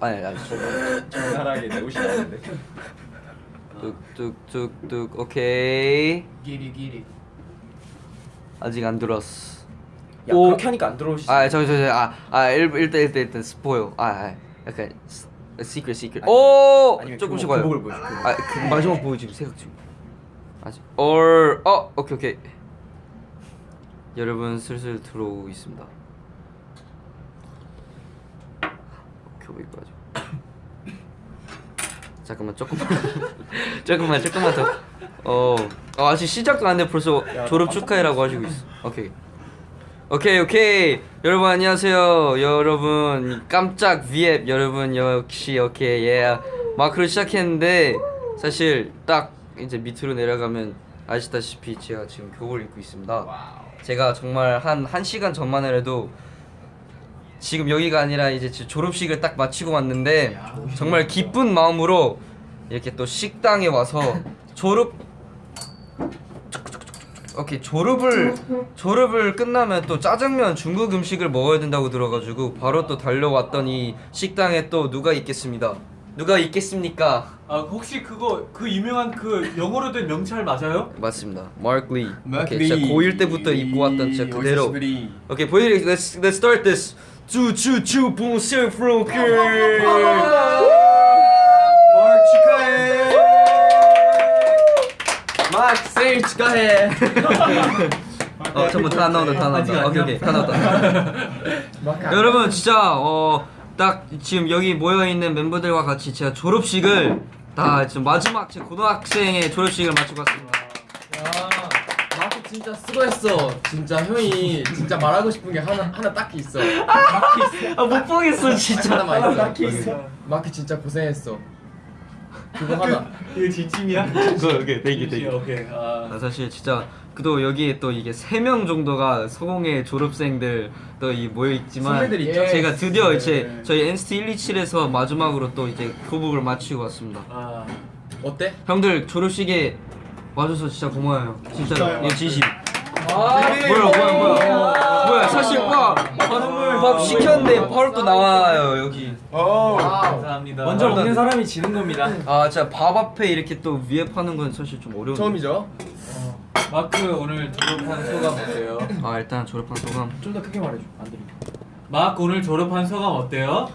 아니 아니 적나라하게 내 옷이 나는데. 뚝뚝뚝뚝. 오케이. 기리 기리. 아직 안 들었어. 야 오. 그렇게 하니까 안 들어오시지. 아 저기 저기 아아 일단 일단 일단 스포일 아, 아 약간 시크릿 시크릿 오! 아니면 조금씩 교복. 아 그, 마지막 보여 지금 생각 중. 아직. 얼어 오케이 오케이 여러분 슬슬 들어오고 있습니다. 교복 입고 가죠 잠깐만 조금만. 조금만 조금만 더. 어, 어 아직 시작도 안 돼. 벌써 졸업 축하해라고 하시고 있어. 오케이. 오케이 오케이. 여러분 안녕하세요. 여러분 깜짝 위앱. 여러분 역시 오케이 예. 마크로 시작했는데 사실 딱 이제 밑으로 내려가면 아시다시피 제가 지금 교복을 입고 있습니다. 제가 정말 한 1시간 전만 해도 지금 여기가 아니라 이제 제 졸업식을 딱 마치고 왔는데 정말 기쁜 마음으로 이렇게 또 식당에 와서 졸업 오케이 졸업을 졸업을 끝나면 또 짜장면 중국 음식을 먹어야 된다고 들어가지고 바로 또 달려왔던 이 식당에 또 누가 있겠습니다. 누가 있겠습니까? 아 혹시 그거 그 유명한 그 영어로 된 명찰 맞아요? 맞습니다. 마크 리. 마크 오케이, 진짜 리. 고1 때부터 입고 왔던 진짜 그대로. 오케이 보이리 let's let's start this. 주주주 봉쇄 프로크. 마크 축하해. 마크 생일 축하해. 어 잠깐 다 나온다 다 나온다. 오케이? 오케이 다 나왔다. 여러분 진짜 어 딱 지금 여기 모여 있는 멤버들과 같이 제가 졸업식을 다 지금 마지막 제 고등학생의 졸업식을 마치고 왔습니다. 마크 진짜 수고했어. 진짜 형이 진짜 말하고 싶은 게 하나 하나 딱히 있어. 아못 보겠어 진짜. 하나만 있어. 마크 진짜 고생했어. 그거 하나. 이거 진심이야? 그거 오케이 thank you thank you. 오케이 아 아, 사실 진짜 그도 여기에 또 이게 세 명 정도가 서공예 졸업생들 또 이 모여 있지만 선배들이 있죠? 제가 드디어 이제 저희 NCT 127에서 마지막으로 또 이제 교복을 마치고 왔습니다. 아. 어때? 형들 졸업식에 와줘서 진짜 고마워요. 진짜로 이거 진심. 아, 뭐야 뭐야 뭐야 뭐야 사실 밥, 밥, 밥 시켰는데 바로 또 나와요 여기 감사합니다 먼저 먹는 사람이 지는 겁니다. 아 진짜 밥 앞에 이렇게 또 위에 파는 건 사실 좀 어려운 처음이죠? 마크 오늘 졸업한 소감 어때요? 아 일단 졸업한 소감 좀 더 크게 말해줘. 안 들리. 마크 오늘 졸업한 소감 어때요?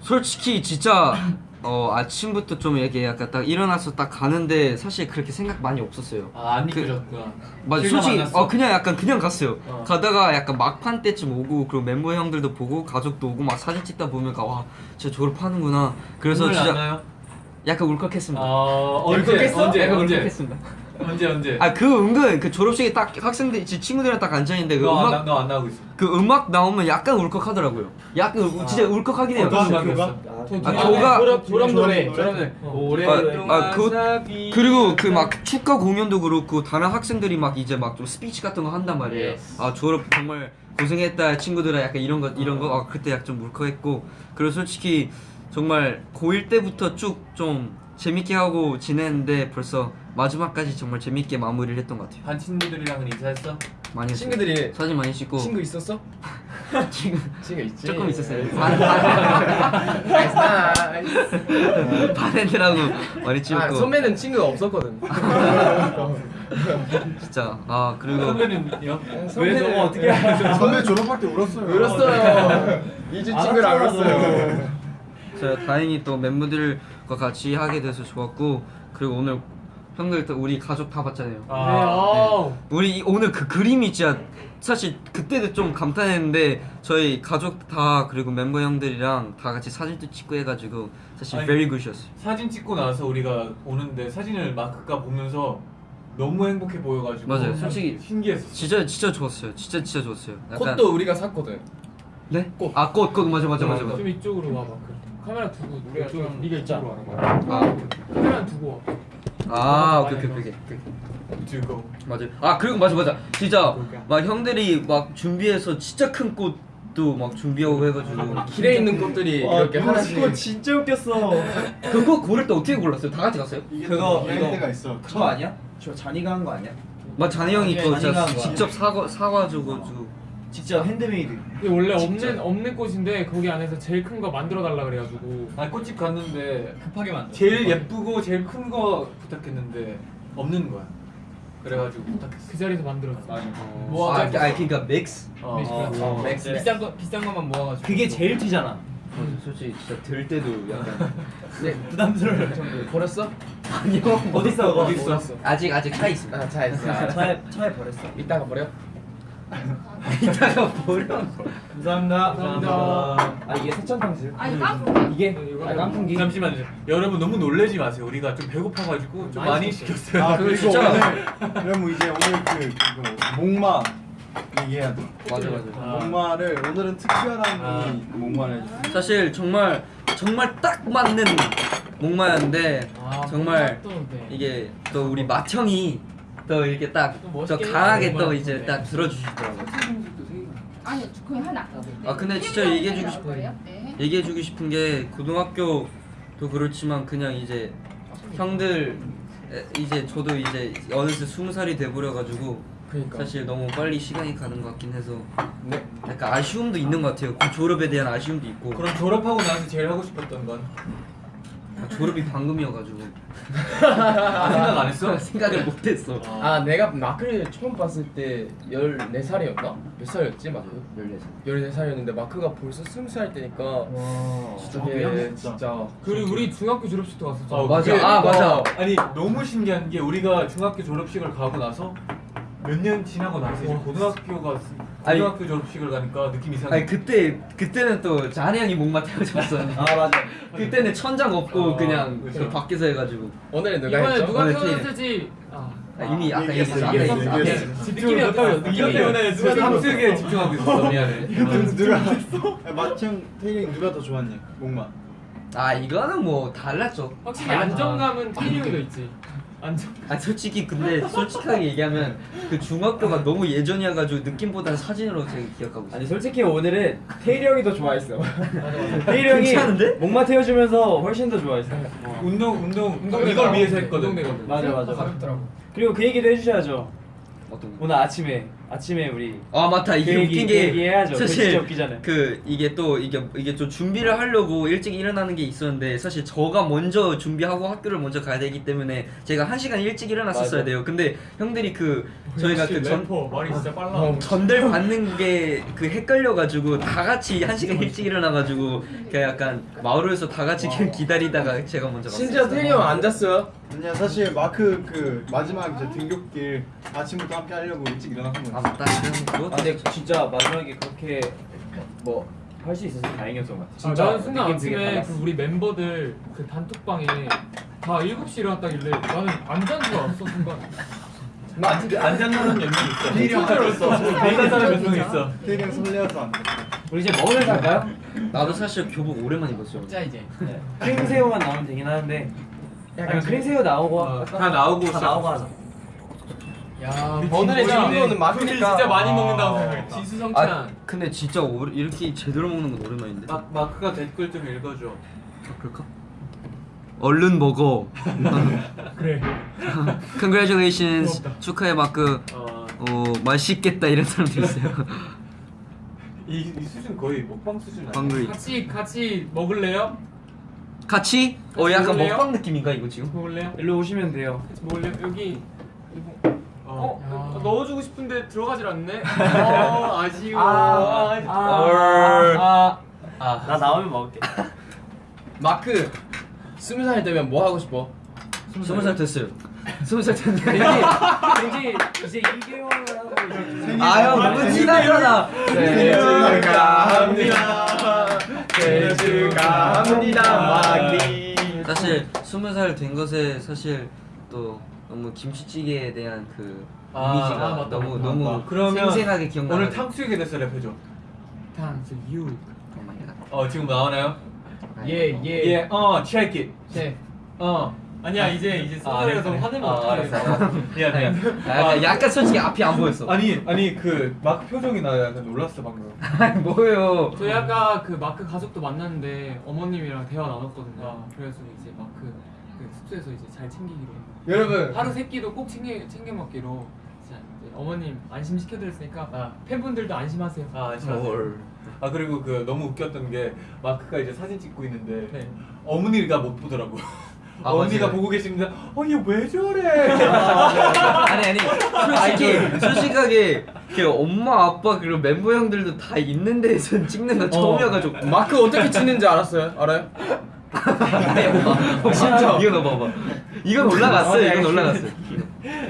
솔직히 진짜 어 아침부터 좀 이렇게 약간 딱 일어나서 딱 가는데 사실 그렇게 생각 많이 없었어요 아안 그- 이끌었구나 맞아 솔직히 났어? 어 그냥 약간 그냥 갔어요 어. 가다가 약간 막판 때쯤 오고 그리고 멤버 형들도 보고 가족도 오고 막 사진 찍다 보니까 와 진짜 졸업하는구나 그래서 진짜? 약간 울컥했습니다 어 언제 울컥했어? 언제 약간 언제 울컥했습니다 언제 언제 아 그 은근 그 졸업식에 딱 학생들 지- 친구들이랑 딱 앉아 있는데 그 너안 음악 너안 나오고 있어 그 음악 나오면 약간 울컥하더라고요. 약간 울- 진짜 울컥하긴 해요. 어떤 음악이었어? 아, 교가 졸업 졸업 노래. 졸업 노래. 오래 아, 아, 그 그리고 그 막 축가 공연도 그렇고 다른 학생들이 막 이제 막 좀 스피치 같은 거 한단 말이에요. Yes. 아 졸업 정말 고생했다 친구들아 약간 이런 거 이런 거 아, 그때 약간 좀 울컥했고 그리고 솔직히 정말 고1 때부터 쭉좀 재밌게 하고 지냈는데 벌써 마지막까지 정말 재밌게 마무리를 했던 것 같아요. 반 친구들이랑은 인사했어? 많이 했어요. 친구들이 사진 많이 찍고 친구 있었어? 친구 친구 있지. 조금 있었어요. nice nice. 반 애들하고 많이 찍고 아, 선배는 친구가 없었거든. 진짜 아 그리고 선배는요? 왜 선배는- 너무 어떻게? 선배 졸업할 때 울었어요. 울었어요. 이주 친구를 안 울었어요. 제가 다행히 또 멤버들 과 같이 하게 돼서 좋았고 그리고 오늘 형들 또 우리 가족 다 봤잖아요. 아, 우리 이- 오늘 그 그림이 진짜 사실 그때도 좀 감탄했는데 저희 가족 다 그리고 멤버 형들이랑 다 같이 사진도 찍고 해가지고 사실 아니, very good이었어요. 사진 찍고 나서 우리가 오는데 사진을 마크가 보면서 너무 행복해 보여가지고 맞아요. 솔직히 신기했어. 진짜 진짜 좋았어요. 진짜 진짜 좋았어요. 약간 꽃도 우리가 샀거든. 네? 아꽃 꽃 맞아 맞아 맞아 맞아. 좀 이쪽으로 와 마크. 카메라 두고 우리가 좀 네가 있잖아. 아, 카메라 두고 와. 아 오케이 오케이 오케이. 오케이. 두고. 맞아요. 아 그리고 맞아 맞아. 진짜 막 형들이 막 준비해서 진짜 큰 꽃 도 막 준비하고 해가지고 길에 있는 꽃들이 이렇게 하나씩. 진짜 웃겼어. 그거 고를 때 어떻게 골랐어요? 다 같이 갔어요? 이게 그거, 또 이거. 있어. 저 아니야? 저 잔이가 한 거 아니야? 막 잔이 형이 거야. 직접 사과 사가지고 주- 직접 핸드메이드. 이게 원래 진짜. 없는 없는 꽃인데 거기 안에서 제일 큰 거 만들어 달라 그래가지고 아니 꽃집 갔는데 급하게 만들. 제일 예쁘고 제일 큰 거 부탁했는데 없는 거야. 그래가지고 부탁했어. 그 자리에서 만들었어. 뭐 아, 아 그러니까 mix. 어. mix. 어, mix 비싼 거 비싼 것만 모아가지고. 그게 제일 튀잖아. 솔직히 진짜 들 때도 약간 네 부담스러울 정도. 버렸어? 아니요. 어디 있어? 어디 있어? 아직 아직 차 있습니다. 아 차에 있어. 아, 차에 차에 버렸어. 이따가 버려. 이따가 버려. 감사합니다. 감사합니다. 아 이게 세천탕수육? 아니 깐풍기 이게 아, 깐풍기. 잠시만요. 여러분 너무 놀래지 마세요. 우리가 좀 배고파가지고 좀 많이 시켰어요. 아 그거 그리고 진짜- 오늘 그럼 이제 오늘 그 그거 목마 얘기해야 돼. 맞아 맞아. 아. 목마를 오늘은 특별한 아. 목마를 해주세요. 사실 정말 정말 딱 맞는 목마였는데 아, 정말 또 네. 이게 또 우리 마청이 또 이렇게 딱 멋있게 강하게 또. 이제 딱 들어주시더라고요. 아니 그거 하나 아, 근데 진짜 얘기해주고 싶어요. 네. 얘기해주고 싶은 게 고등학교도 그렇지만 그냥 이제 형들 에, 이제 저도 이제 어느새 스무 살이 돼버려가지고 그러니까. 사실 너무 빨리 시간이 가는 것 같긴 해서 네. 약간 아쉬움도 있는 것 같아요. 그 졸업에 대한 아쉬움도 있고 그럼 졸업하고 나서 제일 하고 싶었던 건? 아, 졸업이 방금이어가지고 아, 생각 안 했어? 생각을 못했어. 아 내가 마크를 처음 봤을 때 14살이었나? 몇 살이었지 마크? 14살 14살이었는데 마크가 벌써 20살 때니까 와. 진짜 그냥 진짜 그리고 우리 중학교 졸업식도 갔었잖아. 어, 맞아. 그게- 아 맞아. 아니 너무 신기한 게 우리가 중학교 졸업식을 가고 나서 몇 년 지나고 나서 이제 고등학교가 아니- 고등학교 졸업식을 가니까 느낌 이상해. 아니 그때 그때는 또 잔이 형이 목마 태워줬어. 아 맞아. 그때는 천장 없고 어, 그냥 그쵸. 그 밖에서 해가지고 오늘은 누가 이번에 했죠? 누가 태어났을지 아, 아, 이미 아까 얘기했어, 어떠 느낌 때문에 누가 탐색에 집중하고 있었어. 미안해. 누가 아, 마청 태경 누가 더 좋았냐? 목마. 아 이거는 뭐 달랐죠. 확실히 달랐- 안정감은 태리 형이 더 있지. 안정. 아 솔직히 근데 솔직하게 얘기하면 그 중학교가 너무 예전이어가지고 느낌보다 사진으로 제가 기억하고 있어요. 아니 솔직히 오늘은 태일이 형이 더 좋아했어. 태일이 형이 괜찮은데? 목마 태워주면서 훨씬 더 좋아했어. 운동 운동 운동되더라고. 이걸 위해서 했거든. 운동되거든. 맞아 맞아. 가볍더라고. 그리고 그 얘기도 해주셔야죠. 어떤 거? 오늘 아침에 아침에 우리 아 맞다 이게 그 얘기, 웃긴 그게 얘기 해야죠. 그거 사실. 그 이게 또 이게 이게 좀 준비를 하려고 일찍 일어나는 게 있었는데 사실 저가 먼저 준비하고 학교를 먼저 가야 되기 때문에 제가 한 시간 일찍 일어났었어야 맞아. 돼요. 근데 형들이 그 저희가 그전 말이 진짜 빨라. 어, 전달 받는 게 그 헷갈려 가지고 다 같이 한 시간 일찍 일어나 가지고 그 약간 마을에서 다 같이 그냥 기다리다가 제가 먼저. 심지어 태리 형 앉았어요 아니야 사실 마크 그 마지막 이제 등굣길 아침부터 함께 하려고 일찍 일어나는 아. 맞다. 그건 아 근데 진짜 마지막에 그렇게 뭐 할 수 있어서 다행이었던 것 같아. 아, 진짜 나는 순간 아침에. 그 우리 멤버들 그 단톡방에 다 7시 일어났다길래 나는 안 잔 줄 알았어 순간 나 진짜 안 잔다는 연기 있어. 되게 있어. 대단 사람 몇명 있어. 태경 설레어서 안 돼. 우리 이제 먹으러 갈까요? 나도 사실 교복 오랜만에 입었어. 자 이제 크림새우만 나오면 되긴 하는데 약간 크림새우 나오고 어? 다 나오고 다 나오고 하자. 야 친구야. 주인공은 둘이 마크니까 진짜 많이 아. 먹는다고 생각했지 지수성찬 아 근데 진짜 오, 이렇게 제대로 먹는 건 오랜만인데. 마, 마크가 댓글 좀 읽어줘. 아, 그럴까? 얼른 먹어. 그래 Congratulations. 고맙다. 축하해 마크. 어, 어 맛있겠다 이런 사람도 있어요. 이, 이 수준 거의 먹방 수준 아니야? 같이 같이 먹을래요? 같이? 어 약간 먹을래요? 먹방 느낌인가 이거 지금? 먹을래요? 일로 오시면 돼요. 먹을래요? 여기 어. 어? 넣어주고 싶은데 들어가질 않네? 어 아쉬워 아, 아, 아, 아. 나 나오면 먹을게. 마크 스무 살 되면 뭐 하고 싶어? 스무 살 됐어요. 스무 살 됐는데. 왠지 이제 2개월 하고 이제 아유 너무 티나잖아. 생일 축하합니다 생일 축하합니다 마키 사실 스무 살 된 것에 사실 또 너무 김치찌개에 대한 그 아, 이미지가 아, 맞다, 너무 맞다, 너무 맞다. 그러면 생생하게 기억나. 오늘 탕수육에 대해서 랩해줘. 탕수육 어 지금 나오나요? 예예 예, 어, check it. 네. 어. 아니야 이제 이제 아, 스타일에서 그래? 화내면 아, 어떡해 알았어. 미안 미안. 약간, 약간 솔직히 앞이 안 보였어. 아니 아니 그 마크 표정이 나 약간 놀랐어 방금. 아니 뭐예요? 저희 아까 그 마크 가족도 만났는데 어머님이랑 대화 나눴거든요 어. 그래서 이제 마크 그 숙소에서 이제 잘 챙기기로 여러분 하루 세 끼도 꼭 챙겨 챙겨 먹기로 이제 어머님 안심시켜드렸으니까 아. 팬분들도 안심하세요. 아, 안심하세요. 아 그리고 그 너무 웃겼던 게 마크가 이제 사진 찍고 있는데 네. 어머니가 못 보더라고. 아, 어머니가 맞아요. 보고 계시는데 어얘 왜 저래? 아니 아니 솔직히 솔직하게 그 엄마 아빠 그리고 멤버 형들도 다 있는 데에서 찍는 건 처음이어가지고 마크 어떻게 치는지 알았어요? 알아요? 진짜 이거 넣어봐봐 이건 올라갔어요 이건 올라갔어요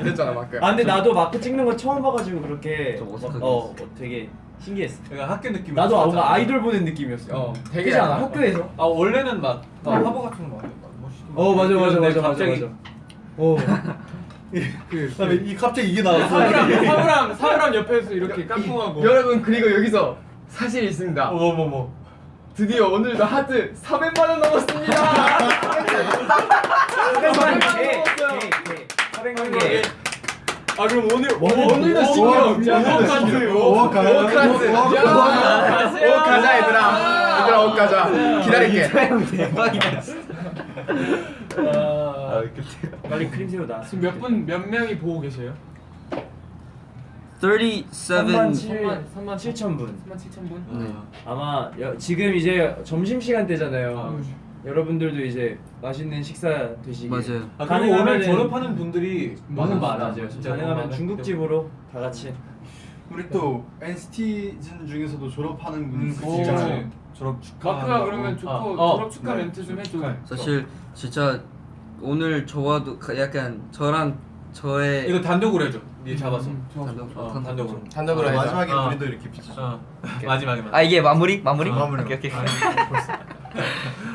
그랬잖아 마크. 아 근데 나도 마크 찍는 거 처음 봐가지고 그렇게 좀 어색하게 어, 어 되게 신기했어. 그러니까 학교 느낌. 나도 뭔가 아이돌 보는 느낌이었어. 어, 되게 알아. 학교에서. 아 원래는 막 어, 화보 같은 거막 멋있고. 어 맞아 맞아 맞아 맞아 갑자기 맞아. 어. 그다음에 이 갑자기 이게 나왔어. 사물함 사물함 옆에서 이렇게 깍꿍하고. 여러분 그리고 여기서 사실이 있습니다. 어머머머. 드디어 오늘도 하트 400만 원 넘었습니다. 400만 원 넘었어요. 400만 개. 아 그럼 오늘 오늘도 신경 오워카즈. 오워카즈. 오워카즈. 옷 가자 얘들아. 얘들아 옷 가자. 기다릴게. 형 대박이다 아, 빨리 크림 새우 나. 지금 몇 분 몇 명이 보고 계세요? 37 3만 3만 7천 분. 3만 7천 분. 네. 아마 여, 지금 이제 점심 시간 때잖아요. 아, 여러분들도 이제 맛있는 식사 되시길. 맞아요. 아 그리고 오늘 졸업하는 분들이 많은. 많아요. 진짜 가능하면 중국집으로 다 같이. 우리 또 NCT즌 중에서도 졸업하는 분이 음, 진짜 그치. 졸업 축하. 마크가 그러면 좋고 어. 졸업 축하 네. 멘트 좀 해줘. 사실 진짜 오늘 저와도 가- 약간 저랑 저의 이거 단독으로 해줘. 니 잡아서. 음, 단독-. 어, 단독- 단독 으로. 단독으로 해자. 마지막에 어. 우리도 이렇게 비치. 어. 마지막에. 아 이게 마무리? 마무리? 어, 마무리. 오케이 오케이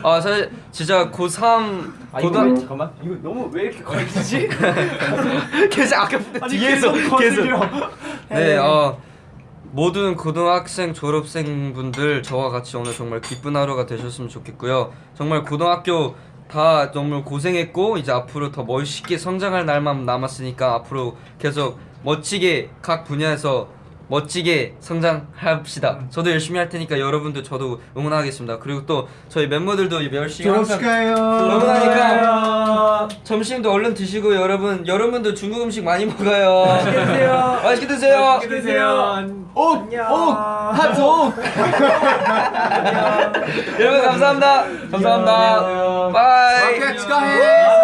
아 사실 진짜 고3 아 이거 고등 잠깐만. 이거 너무 왜 이렇게 걸리지? 계속 아까부터 뒤에서 계속 네, 어 모든 고등학생 졸업생 분들 저와 같이 오늘 정말 기쁜 하루가 되셨으면 좋겠고요. 정말 고등학교 다 정말 고생했고 이제 앞으로 더 멋있게 성장할 날만 남았으니까 앞으로 계속 멋지게 각 분야에서 멋지게 성장합시다. 저도 열심히 할 테니까 여러분들 저도 응원하겠습니다. 그리고 또 저희 멤버들도 열심히 졸업 항상 축하해요. 응원하니까 점심도 얼른 드시고 여러분 여러분도 중국 음식 많이 먹어요. 맛있게 드세요. 맛있게 드세요. 맛있게 드세요. 오, 오, 하트 오. 여러분 감사합니다. 감사합니다. bye. 축하해.